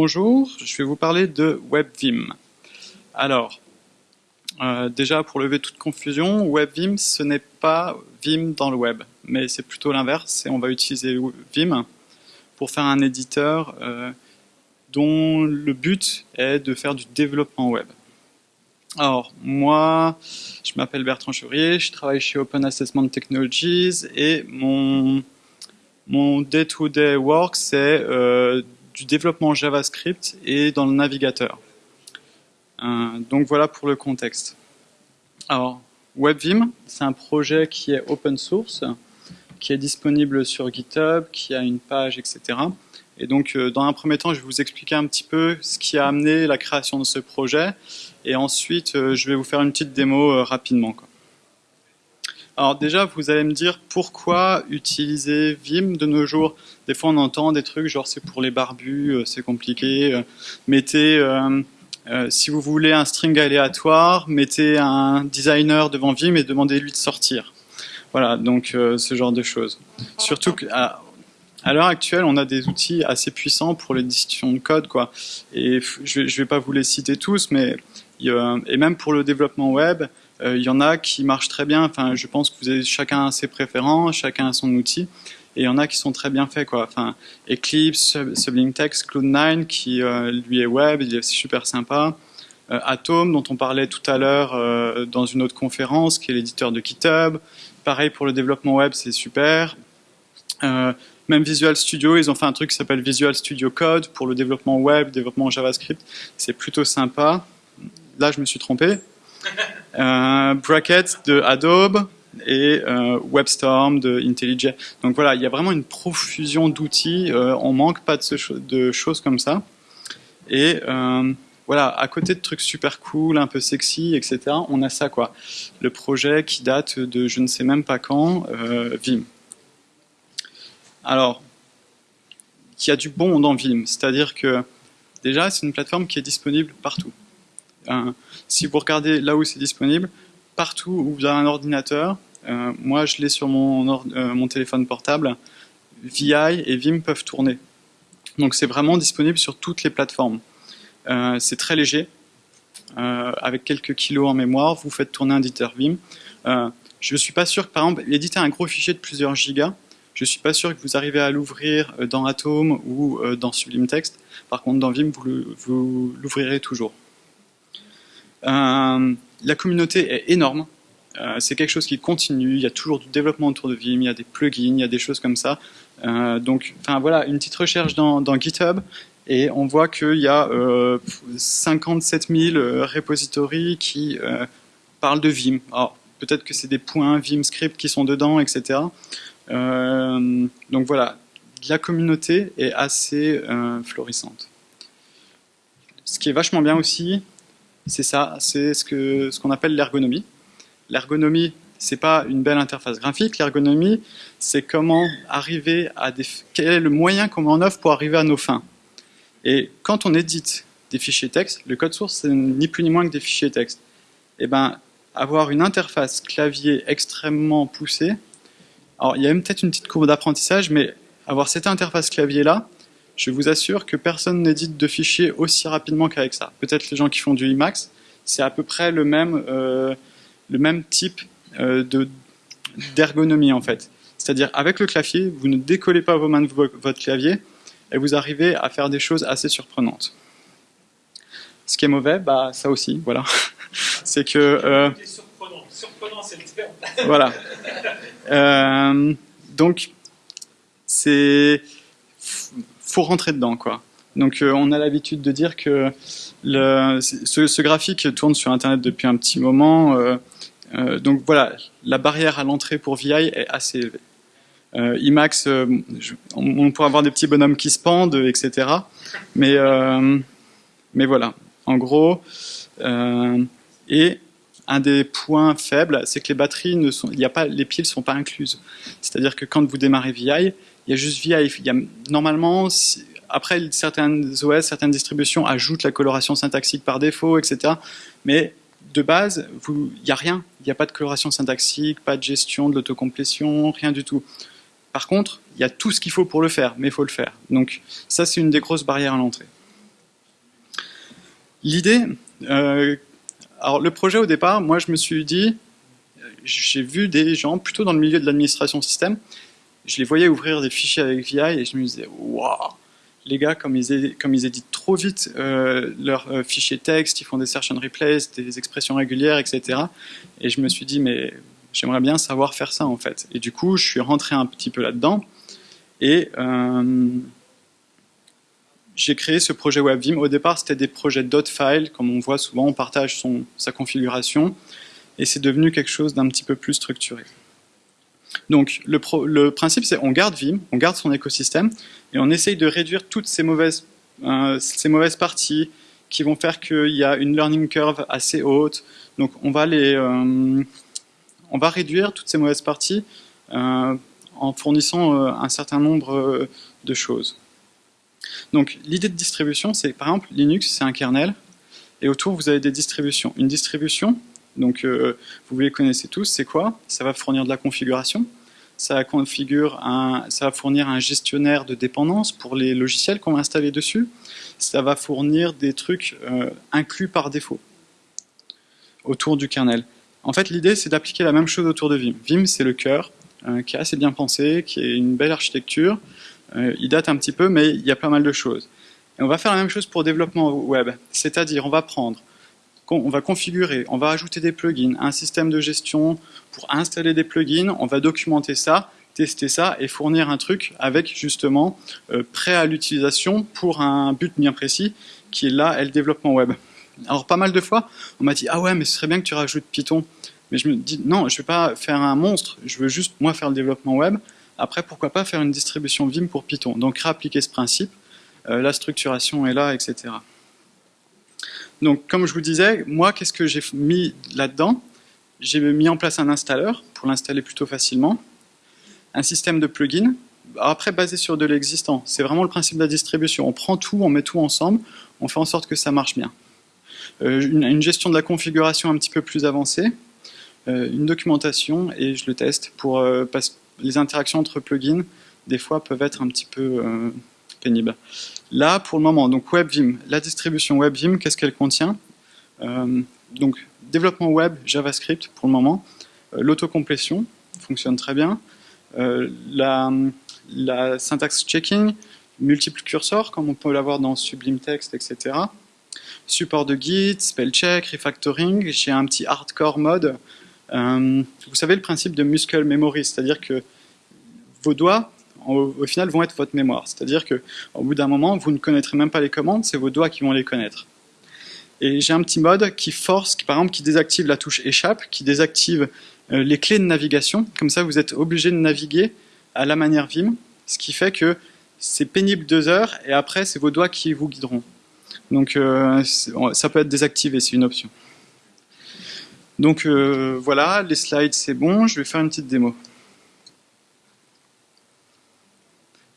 Bonjour, je vais vous parler de WebVim. Alors, euh, déjà pour lever toute confusion, WebVim ce n'est pas Vim dans le web, mais c'est plutôt l'inverse, et on va utiliser Vim pour faire un éditeur euh, dont le but est de faire du développement web. Alors, moi, je m'appelle Bertrand Chevrier, je travaille chez Open Assessment Technologies et mon mon day-to-day work, c'est euh, du développement JavaScript et dans le navigateur. Euh, donc voilà pour le contexte. Alors, WebVim, c'est un projet qui est open source, qui est disponible sur GitHub, qui a une page, etc. Et donc, euh, dans un premier temps, je vais vous expliquer un petit peu ce qui a amené la création de ce projet. Et ensuite, je vais vous faire une petite démo rapidement. Alors déjà, vous allez me dire pourquoi utiliser Vim de nos jours. Des fois, on entend des trucs genre c'est pour les barbus, euh, c'est compliqué. Euh, mettez, euh, si vous voulez un string aléatoire, mettez un designer devant Vim et demandez-lui de sortir. Voilà, donc ce genre de choses. Surtout qu'à l'heure actuelle, on a des outils assez puissants pour l'édition de code. Et je ne vais pas vous les citer tous, mais et même pour le développement web, il y en a qui marchent très bien. Enfin, je pense que vous avez chacun ses préférences, chacun a son outil. Et il y en a qui sont très bien faits. Enfin, Eclipse, Sublime Text, Cloud9, qui euh, lui est web, il est super sympa. Euh, Atom, dont on parlait tout à l'heure dans une autre conférence, qui est l'éditeur de GitHub. Pareil pour le développement web, c'est super. même Visual Studio, ils ont fait un truc qui s'appelle Visual Studio Code pour le développement web, développement JavaScript. C'est plutôt sympa. Là, je me suis trompé. Euh, Bracket de Adobe et euh, WebStorm de IntelliJ. Donc voilà, il y a vraiment une profusion d'outils, euh, on manque pas de, de, choses comme ça. Et voilà, à côté de trucs super cool, un peu sexy, etc., on a ça quoi. Le projet qui date de je ne sais même pas quand, Vim. Alors, il y a du bon dans Vim, c'est-à-dire que déjà c'est une plateforme qui est disponible partout si vous regardez là où c'est disponible, partout où vous avez un ordinateur, euh, moi je l'ai sur mon, euh, téléphone portable, VI et Vim peuvent tourner. Donc c'est vraiment disponible sur toutes les plateformes. Euh, c'est très léger, avec quelques kilos en mémoire, vous faites tourner un éditeur Vim. je ne suis pas sûr que par exemple, éditer un gros fichier de plusieurs gigas, je ne suis pas sûr que vous arrivez à l'ouvrir dans Atom ou dans Sublime Text. Par contre, dans Vim, vous l'ouvrirez toujours. Euh, la communauté est énorme. Euh, c'est quelque chose qui continue. Il y a toujours du développement autour de Vim. Il y a des plugins, il y a des choses comme ça. Euh, donc, enfin voilà, une petite recherche dans, GitHub et on voit qu'il y a 57 000 repositories qui parlent de Vim. Alors, peut-être que c'est des points Vim script qui sont dedans, etc. donc voilà, la communauté est assez florissante. Ce qui est vachement bien aussi, c'est ça, c'est ce qu'on appelle l'ergonomie. L'ergonomie, c'est pas une belle interface graphique, l'ergonomie, c'est comment arriver à des... quel est le moyen qu'on met en œuvre pour arriver à nos fins. Et quand on édite des fichiers texte, le code source, c'est ni plus ni moins que des fichiers texte. Et eh ben, avoir une interface clavier extrêmement poussée, alors il y a même peut-être une petite courbe d'apprentissage, mais avoir cette interface clavier-là, je vous assure que personne n'édite de fichiers aussi rapidement qu'avec ça. Peut-être les gens qui font du Emacs, c'est à peu près le même, euh, le même type euh, d'ergonomie en fait. C'est-à-dire avec le clavier, vous ne décollez pas vos mains de votre clavier et vous arrivez à faire des choses assez surprenantes. Ce qui est mauvais, bah ça aussi, voilà. c'est que... Euh, surprenant, surprenant c'est le terme. voilà. Donc, c'est rentrer dedans, quoi. Donc euh, on a l'habitude de dire que ce, graphique tourne sur Internet depuis un petit moment. Euh, euh, donc voilà, la barrière à l'entrée pour VI est assez élevée. IMAX, on, pourrait avoir des petits bonhommes qui se pendent, etc. Mais, mais voilà, en gros, et un des points faibles, c'est que les batteries ne sont, a pas, les piles ne sont pas incluses. C'est-à-dire que quand vous démarrez VI, il y a juste VI. Normalement, après, certaines OS, certaines distributions ajoutent la coloration syntaxique par défaut, etc. Mais de base, il n'y a rien. Il n'y a pas de coloration syntaxique, pas de gestion de l'autocomplétion, rien du tout. Par contre, il y a tout ce qu'il faut pour le faire, mais il faut le faire. Donc ça, c'est une des grosses barrières à l'entrée. l'idée, euh, alors le projet au départ, moi je me suis dit, j'ai vu des gens plutôt dans le milieu de l'administration système, je les voyais ouvrir des fichiers avec VI et je me disais, waouh, les gars, comme ils, éditent trop vite euh, leurs euh, fichiers texte, ils font des search and replace, des expressions régulières, etc. Et je me suis dit, mais j'aimerais bien savoir faire ça en fait. Et du coup, je suis rentré un petit peu là-dedans et euh, j'ai créé ce projet WebVim. Au départ, c'était des projets .file, comme on voit souvent, on partage sa configuration et c'est devenu quelque chose d'un petit peu plus structuré. Donc le, principe c'est on garde Vim, on garde son écosystème et on essaye de réduire toutes ces mauvaises, euh, parties qui vont faire qu'il y a une learning curve assez haute. Donc on va, les, euh, on va réduire toutes ces mauvaises parties euh, en fournissant un certain nombre de choses. Donc l'idée de distribution c'est par exemple Linux c'est un kernel et autour vous avez des distributions. Une distribution donc euh, vous les connaissez tous, c'est quoi? Ça va fournir de la configuration, ça, configure un, ça va fournir un gestionnaire de dépendance pour les logiciels qu'on va installer dessus, ça va fournir des trucs euh, inclus par défaut autour du kernel. En fait, l'idée, c'est d'appliquer la même chose autour de Vim. Vim, c'est le cœur, euh, qui est assez bien pensé, qui est une belle architecture. il date un petit peu, mais il y a pas mal de choses. Et on va faire la même chose pour développement web, c'est-à-dire on va prendre on va configurer, on va ajouter des plugins, un système de gestion pour installer des plugins, on va documenter ça, tester ça et fournir un truc avec justement euh, prêt à l'utilisation pour un but bien précis qui est là, est le développement web. Alors pas mal de fois, on m'a dit « Ah ouais, mais ce serait bien que tu rajoutes Python ». Mais je me dis « Non, je ne vais pas faire un monstre, je veux juste moi faire le développement web. Après, pourquoi pas faire une distribution Vim pour Python ?» Donc réappliquer ce principe, euh, la structuration est là, etc. Donc, comme je vous disais, moi, qu'est-ce que j'ai mis là-dedans? J'ai mis en place un installeur pour l'installer plutôt facilement, un système de plugins, après basé sur de l'existant. C'est vraiment le principe de la distribution. On prend tout, on met tout ensemble, on fait en sorte que ça marche bien. Euh, une, gestion de la configuration un petit peu plus avancée, euh, une documentation et je le teste pour euh, parce que les interactions entre plugins des fois peuvent être un petit peu pénibles. Là, pour le moment, donc WebVim, la distribution WebVim, qu'est-ce qu'elle contient euh, Donc, développement web, JavaScript pour le moment, euh, l'autocomplétion fonctionne très bien, euh, la, la, syntaxe checking, multiple cursors, comme on peut l'avoir dans Sublime Text, etc. Support de Git, spell check, refactoring, j'ai un petit hardcore mode. vous savez le principe de muscle memory, c'est-à-dire que vos doigts au, final, vont être votre mémoire. C'est-à-dire qu'au bout d'un moment, vous ne connaîtrez même pas les commandes, c'est vos doigts qui vont les connaître. Et j'ai un petit mode qui force, qui, par exemple, qui désactive la touche échappe, qui désactive euh, les clés de navigation. Comme ça, vous êtes obligé de naviguer à la manière Vim, ce qui fait que c'est pénible deux heures, et après, c'est vos doigts qui vous guideront. Donc, euh, ça peut être désactivé, c'est une option. Donc euh, voilà, les slides c'est bon, je vais faire une petite démo.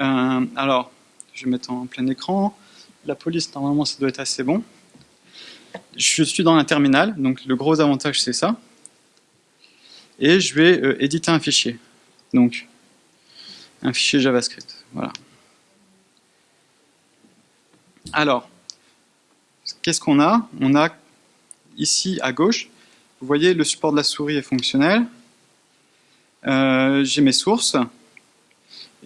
Euh, alors, je vais mettre en plein écran. La police, normalement, ça doit être assez bon. Je suis dans un terminal, donc le gros avantage, c'est ça. Et je vais euh, éditer un fichier. Donc, un fichier JavaScript. Voilà. Alors, qu'est-ce qu'on a? On a ici à gauche, vous voyez, le support de la souris est fonctionnel. Euh, j'ai mes sources.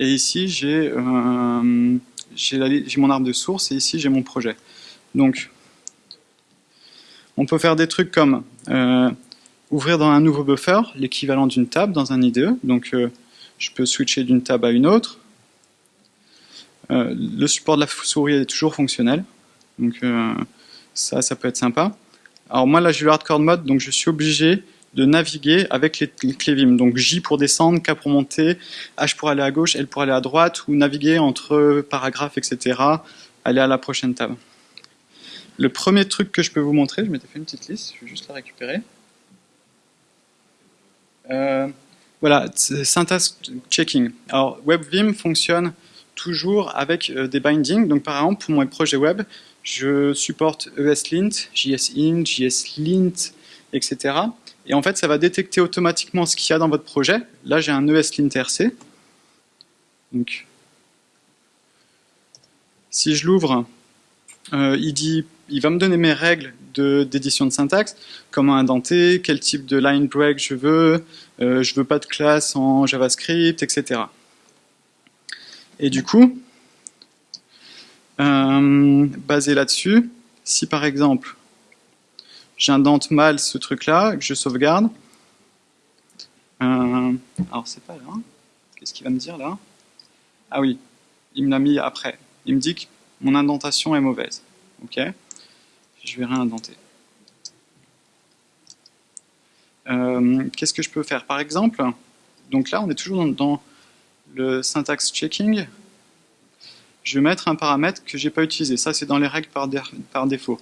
Et ici, j'ai euh, mon arbre de source et ici, j'ai mon projet. Donc, on peut faire des trucs comme euh, ouvrir dans un nouveau buffer l'équivalent d'une table dans un IDE. Donc, euh, je peux switcher d'une table à une autre. le support de la souris est toujours fonctionnel. Donc, ça, ça peut être sympa. Alors moi, là, j'ai le hardcore mode, donc je suis obligé de naviguer avec les, clés Vim. Donc J pour descendre, K pour monter, H pour aller à gauche, L pour aller à droite, ou naviguer entre paragraphes, etc. Aller à la prochaine table. Le premier truc que je peux vous montrer, je m'étais fait une petite liste, je vais juste la récupérer. Euh, voilà, syntaxe checking. Alors WebVim fonctionne toujours avec euh, des bindings. Donc par exemple, pour mon projet web, je supporte ESLint, JSInt, JSLint, etc. Et en fait, ça va détecter automatiquement ce qu'il y a dans votre projet. Là, j'ai un ESLint-RC. Donc, si je l'ouvre, euh, il, il va me donner mes règles d'édition de, syntaxe, comment indenter, quel type de line break je veux, euh, je veux pas de classe en JavaScript, etc. Et du coup, euh, basé là-dessus, si par exemple j'indente mal ce truc-là, que je sauvegarde, euh, alors c'est pas là, qu'est-ce qu'il va me dire là? Ah oui, il me l'a mis après. Il me dit que mon indentation est mauvaise. Ok? Je vais réindenter. Euh, qu'est-ce que je peux faire? Par exemple, donc là on est toujours dans, le syntax checking. Je vais mettre un paramètre que j'ai pas utilisé. Ça c'est dans les règles par défaut.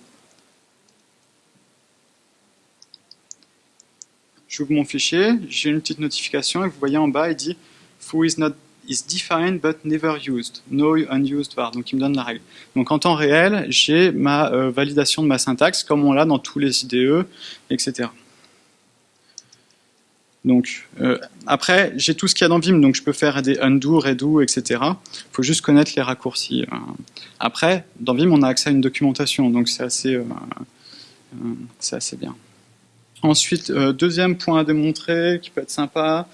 J'ouvre mon fichier, j'ai une petite notification et vous voyez en bas, il dit foo is not is defined but never used, no unused var, donc il me donne la règle. Donc en temps réel, j'ai ma euh, validation de ma syntaxe comme on l'a dans tous les IDE, etc. Donc euh, après, j'ai tout ce qu'il y a dans Vim, donc je peux faire des undo, redo, etc. Il faut juste connaître les raccourcis. Euh. Après, dans Vim, on a accès à une documentation, donc c'est assez, assez bien. Ensuite, deuxième point à démontrer, qui peut être sympa,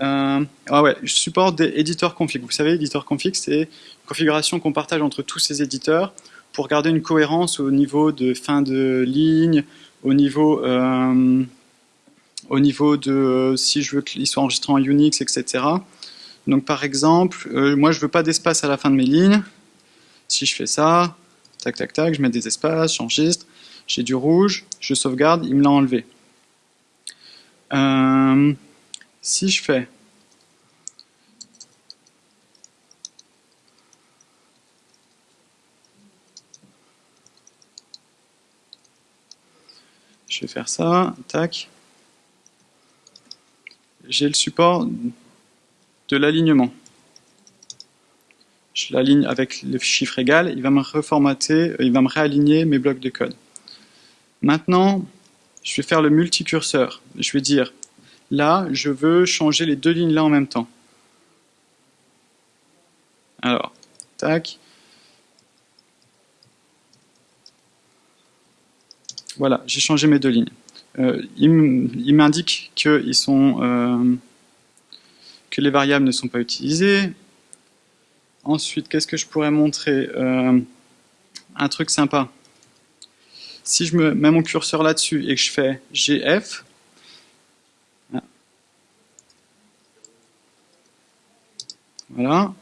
euh, ah ouais, je supporte des éditeurs config. Vous savez, éditeur config, c'est une configuration qu'on partage entre tous ces éditeurs pour garder une cohérence au niveau de fin de ligne, au niveau, euh, au niveau de euh, si je veux qu'il soit enregistré en Unix, etc. Donc par exemple, moi je veux pas d'espace à la fin de mes lignes. Si je fais ça, tac tac tac, je mets des espaces, j'enregistre, j'ai du rouge, je sauvegarde, il me l'a enlevé. Euh, si je fais je vais faire ça, tac. J'ai le support de l'alignement. Je l'aligne avec le chiffre égal, il va me reformater, il va me réaligner mes blocs de code. Maintenant, je vais faire le multicurseur. Je vais dire Là, je veux changer les deux lignes là en même temps. Alors, tac. Voilà, j'ai changé mes deux lignes. Euh, il m'indique euh, que les variables ne sont pas utilisées. Ensuite, qu'est-ce que je pourrais montrer? Euh, Un truc sympa. Si je me mets mon curseur là-dessus et que je fais GF, Voilà.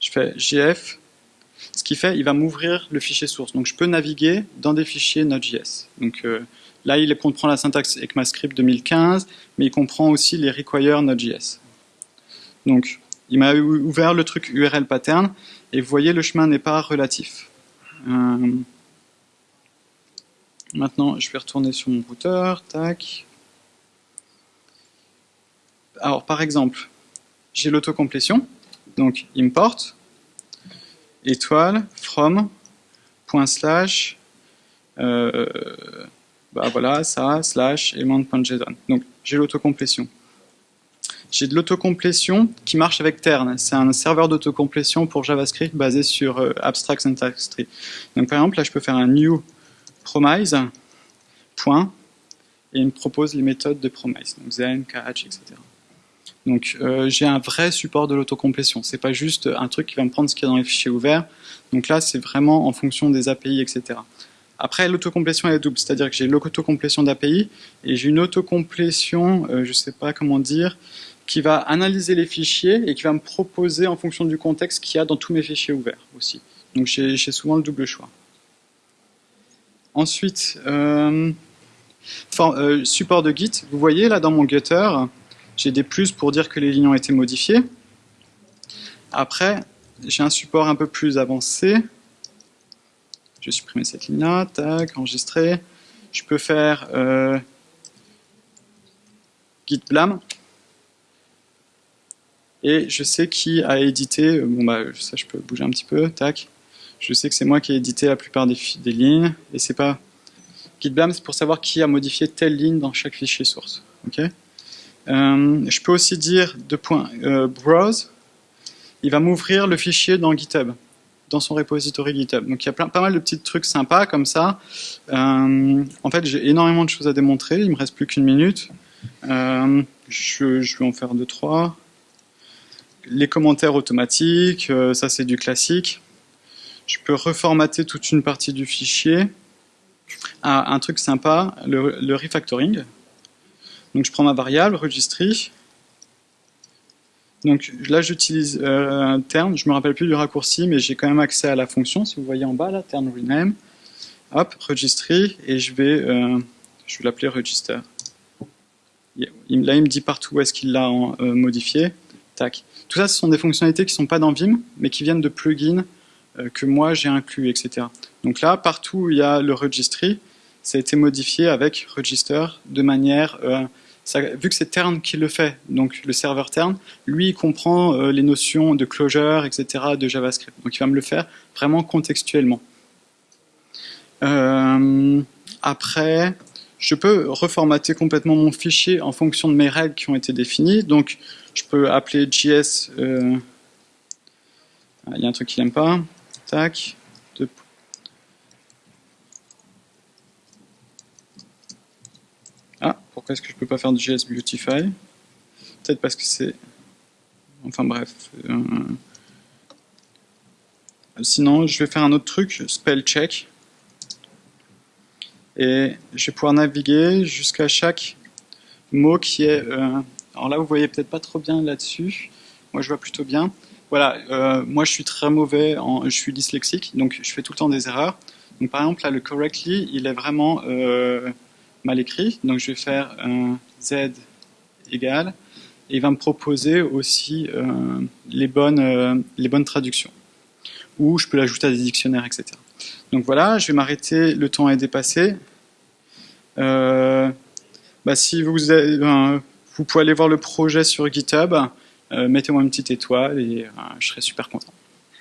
Je fais GF. Ce qui fait, il va m'ouvrir le fichier source. Donc je peux naviguer dans des fichiers Node.js. Donc euh, là, il comprend la syntaxe ECMAScript 2015, mais il comprend aussi les require Node.js. Donc il m'a ouvert le truc URL pattern, et vous voyez, le chemin n'est pas relatif. Euh, maintenant, je vais retourner sur mon routeur. Tac. Alors, par exemple, j'ai l'autocomplétion donc import étoile from point slash euh, bah voilà ça slash element.json donc j'ai l'autocomplétion j'ai de l'autocomplétion qui marche avec Tern c'est un serveur d'autocomplétion pour JavaScript basé sur euh, abstract syntax tree donc par exemple là je peux faire un new promise point et il me propose les méthodes de promise donc zen, catch, etc donc euh, j'ai un vrai support de l'autocomplétion. C'est pas juste un truc qui va me prendre ce qu'il y a dans les fichiers ouverts. Donc là, c'est vraiment en fonction des API, etc. Après, l'autocomplétion est double, c'est-à-dire que j'ai l'autocomplétion d'API et j'ai une autocomplétion, euh, je sais pas comment dire, qui va analyser les fichiers et qui va me proposer en fonction du contexte qu'il y a dans tous mes fichiers ouverts aussi. Donc j'ai souvent le double choix. Ensuite, euh, euh support de Git. Vous voyez là dans mon Gutter, j'ai des plus pour dire que les lignes ont été modifiées. Après, j'ai un support un peu plus avancé. Je vais supprimer cette ligne-là, tac, enregistrer. Je peux faire euh, git blame. Et je sais qui a édité, bon bah ça je peux bouger un petit peu, tac. Je sais que c'est moi qui ai édité la plupart des, lignes, et c'est pas git blame, c'est pour savoir qui a modifié telle ligne dans chaque fichier source. euh, je peux aussi dire de point euh, browse, il va m'ouvrir le fichier dans GitHub. dans son repository GitHub. Donc il y a plein, pas mal de petits trucs sympas comme ça. Euh, en fait, j'ai énormément de choses à démontrer. Il me reste plus qu'une minute. Je, vais en faire deux, trois. Les commentaires automatiques, ça c'est du classique. Je peux reformater toute une partie du fichier. Ah, un truc sympa, le, refactoring. Donc je prends ma variable, registry, donc là, j'utilise euh, turn, je me rappelle plus du raccourci, mais j'ai quand même accès à la fonction, si vous voyez en bas, là, turn rename. Hop, registry, et je vais, euh, vais l'appeler register. Là, il me dit partout où est-ce qu'il l'a euh, modifié. Tac. Tout ça, ce sont des fonctionnalités qui ne sont pas dans Vim, mais qui viennent de plugins que moi j'ai inclus, etc. Donc là, partout où il y a le registry, ça a été modifié avec register de manière euh, vu que c'est Tern qui le fait, donc le serveur Tern, lui il comprend euh, les notions de closure, etc. de JavaScript. Donc il va me le faire vraiment contextuellement. Euh, après, je peux reformater complètement mon fichier en fonction de mes règles qui ont été définies. Donc je peux appeler JS... Euh, il y a un truc qu'il n'aime pas. Tac. Pourquoi est-ce que je peux pas faire du JS Beautify? Peut-être parce que c'est... Enfin bref. Euh, sinon, je vais faire un autre truc, spell check. Et je vais pouvoir naviguer jusqu'à chaque mot qui est... Euh, alors là, vous voyez peut-être pas trop bien là-dessus. Moi, je vois plutôt bien. Voilà, euh, moi, je suis très mauvais, je suis dyslexique, donc je fais tout le temps des erreurs. Donc par exemple, là, le correctly, il est vraiment mal écrit. Donc je vais faire un z égal et il va me proposer aussi euh, les, bonnes, euh, les bonnes traductions. Ou je peux l'ajouter à des dictionnaires, etc. Donc voilà, je vais m'arrêter, le temps est dépassé. Euh, bah, si vous, vous pouvez aller voir le projet sur GitHub, mettez-moi une petite étoile et je serai super content.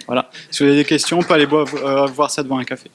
Voilà. Si vous avez des questions, on peut aller voir ça devant un café.